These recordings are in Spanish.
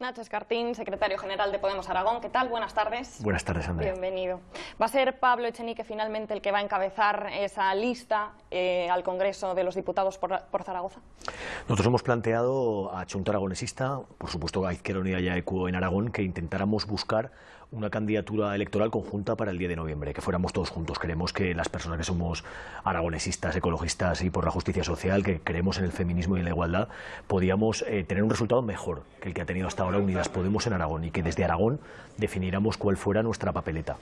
Nacho Escartín, secretario general de Podemos Aragón. ¿Qué tal? Buenas tardes. Buenas tardes, Andrea. Bienvenido. Va a ser Pablo Echenique finalmente el que va a encabezar esa lista eh, al Congreso de los Diputados por, Zaragoza. Nosotros hemos planteado a Chunta Aragonesista, por supuesto a Izquierda Unida y a ECUO en Aragón, que intentáramos buscar una candidatura electoral conjunta para el 10 de noviembre, que fuéramos todos juntos. Queremos que las personas que somos aragonesistas, ecologistas y por la justicia social, que creemos en el feminismo y en la igualdad, podíamos eh, tener un resultado mejor que el que ha tenido hasta ahora Unidas Podemos en Aragón y que desde Aragón definiéramos cuál fuera nuestra papeleta.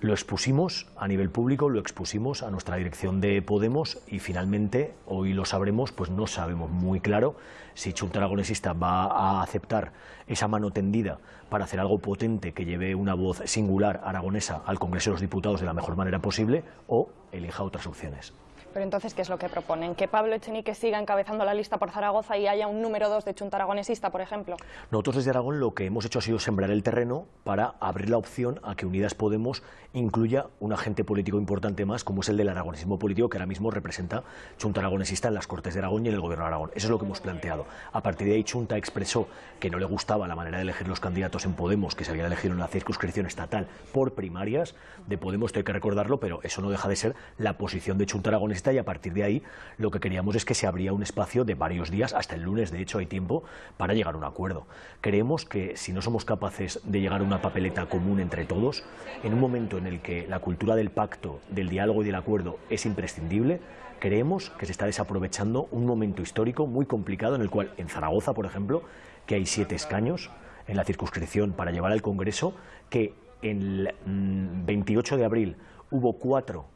Lo expusimos a nivel público, lo expusimos a nuestra dirección de Podemos y finalmente, hoy lo sabremos, pues no sabemos muy claro si Chunta Aragonesista va a aceptar esa mano tendida para hacer algo potente que lleve una voz singular aragonesa al Congreso de los Diputados de la mejor manera posible o elija otras opciones. Pero entonces, ¿qué es lo que proponen? ¿Que Pablo Echenique siga encabezando la lista por Zaragoza y haya un número dos de Chunta Aragonesista, por ejemplo? Nosotros desde Aragón lo que hemos hecho ha sido sembrar el terreno para abrir la opción a que Unidas Podemos incluya un agente político importante más, como es el del aragonesismo político, que ahora mismo representa Chunta Aragonesista en las Cortes de Aragón y en el Gobierno de Aragón. Eso es lo que hemos planteado. A partir de ahí, Chunta expresó que no le gustaba la manera de elegir los candidatos en Podemos, que se habían elegido en la circunscripción estatal por primarias de Podemos, esto hay que recordarlo, pero eso no deja de ser la posición de Chunta Y a partir de ahí lo que queríamos es que se abría un espacio de varios días, hasta el lunes de hecho hay tiempo, para llegar a un acuerdo. Creemos que si no somos capaces de llegar a una papeleta común entre todos, en un momento en el que la cultura del pacto, del diálogo y del acuerdo es imprescindible, creemos que se está desaprovechando un momento histórico muy complicado en el cual en Zaragoza, por ejemplo, que hay siete escaños en la circunscripción para llevar al Congreso, que el 28 mm, de abril hubo cuatro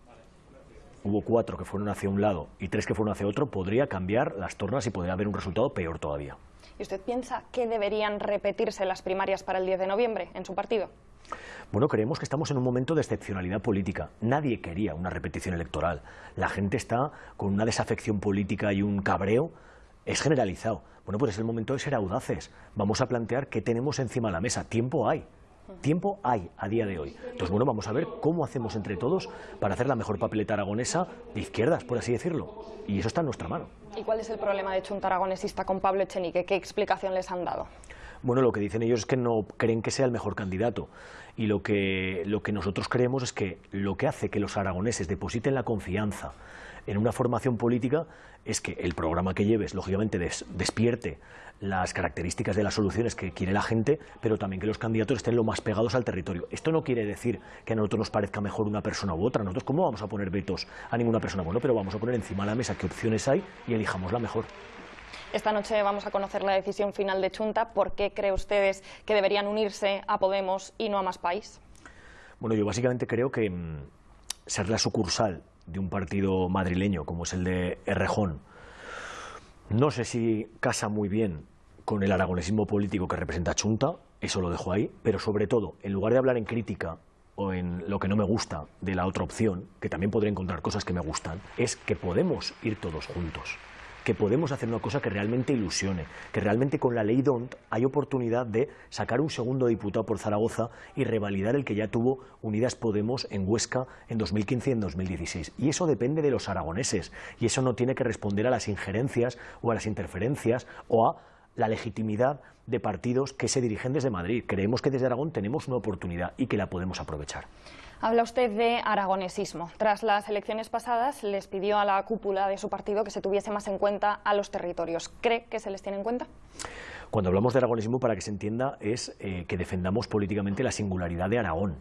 hubo cuatro que fueron hacia un lado y tres que fueron hacia otro, podría cambiar las tornas y podría haber un resultado peor todavía. ¿Y usted piensa que deberían repetirse las primarias para el 10 de noviembre en su partido? Bueno, creemos que estamos en un momento de excepcionalidad política. Nadie quería una repetición electoral. La gente está con una desafección política y un cabreo es generalizado. Bueno, pues es el momento de ser audaces. Vamos a plantear qué tenemos encima de la mesa. Tiempo hay. Tiempo hay a día de hoy. Entonces, bueno, vamos a ver cómo hacemos entre todos para hacer la mejor papeleta aragonesa de izquierdas, por así decirlo. Y eso está en nuestra mano. ¿Y cuál es el problema de Chunta Aragonesista con Pablo Echenique? ¿Qué explicación les han dado? Bueno, lo que dicen ellos es que no creen que sea el mejor candidato. Y lo que, lo que nosotros creemos es que lo que hace que los aragoneses depositen la confianza en una formación política es que el programa que lleves, lógicamente, despierte las características de las soluciones que quiere la gente, pero también que los candidatos estén lo más pegados al territorio. Esto no quiere decir que a nosotros nos parezca mejor una persona u otra. Nosotros, ¿cómo vamos a poner vetos a ninguna persona? Bueno, pero vamos a poner encima de la mesa qué opciones hay y elijamos la mejor. Esta noche vamos a conocer la decisión final de Chunta. ¿Por qué cree ustedes que deberían unirse a Podemos y no a Más País? Bueno, yo básicamente creo que mm, ser la sucursal de un partido madrileño como es el de Errejón, no sé si casa muy bien con el aragonesismo político que representa Chunta, eso lo dejo ahí, pero sobre todo, en lugar de hablar en crítica o en lo que no me gusta de la otra opción, que también podré encontrar cosas que me gustan, es que podemos ir todos juntos que podemos hacer una cosa que realmente ilusione, que realmente con la ley DONT hay oportunidad de sacar un segundo diputado por Zaragoza y revalidar el que ya tuvo Unidas Podemos en Huesca en 2015 y en 2016. Y eso depende de los aragoneses, y eso no tiene que responder a las injerencias o a las interferencias o a la legitimidad de partidos que se dirigen desde Madrid. Creemos que desde Aragón tenemos una oportunidad y que la podemos aprovechar. Habla usted de aragonesismo. Tras las elecciones pasadas les pidió a la cúpula de su partido que se tuviese más en cuenta a los territorios. ¿Cree que se les tiene en cuenta? Cuando hablamos de aragonesismo, para que se entienda, es eh, que defendamos políticamente la singularidad de Aragón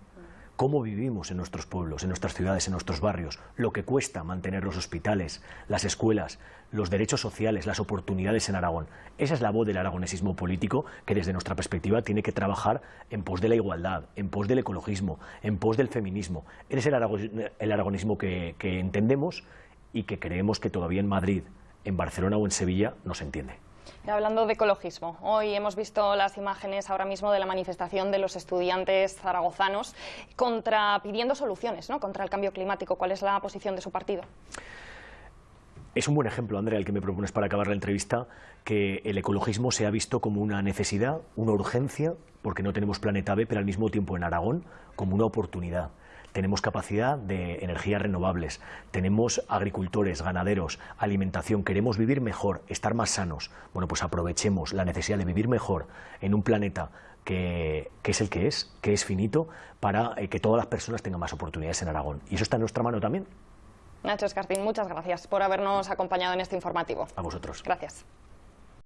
cómo vivimos en nuestros pueblos, en nuestras ciudades, en nuestros barrios, lo que cuesta mantener los hospitales, las escuelas, los derechos sociales, las oportunidades en Aragón. Esa es la voz del aragonesismo político que desde nuestra perspectiva tiene que trabajar en pos de la igualdad, en pos del ecologismo, en pos del feminismo. Es el, el aragonismo que, que entendemos y que creemos que todavía en Madrid, en Barcelona o en Sevilla no se entiende. Hablando de ecologismo, hoy hemos visto las imágenes ahora mismo de la manifestación de los estudiantes zaragozanos contra, pidiendo soluciones ¿no? contra el cambio climático. ¿Cuál es la posición de su partido? Es un buen ejemplo, Andrea, el que me propones para acabar la entrevista, que el ecologismo se ha visto como una necesidad, una urgencia, porque no tenemos planeta B, pero al mismo tiempo en Aragón como una oportunidad. Tenemos capacidad de energías renovables, tenemos agricultores, ganaderos, alimentación, queremos vivir mejor, estar más sanos. Bueno, pues aprovechemos la necesidad de vivir mejor en un planeta que, es el que es, que es finito, para eh, que todas las personas tengan más oportunidades en Aragón. Y eso está en nuestra mano también. Nacho Escartín, muchas gracias por habernos acompañado en este informativo. A vosotros. Gracias.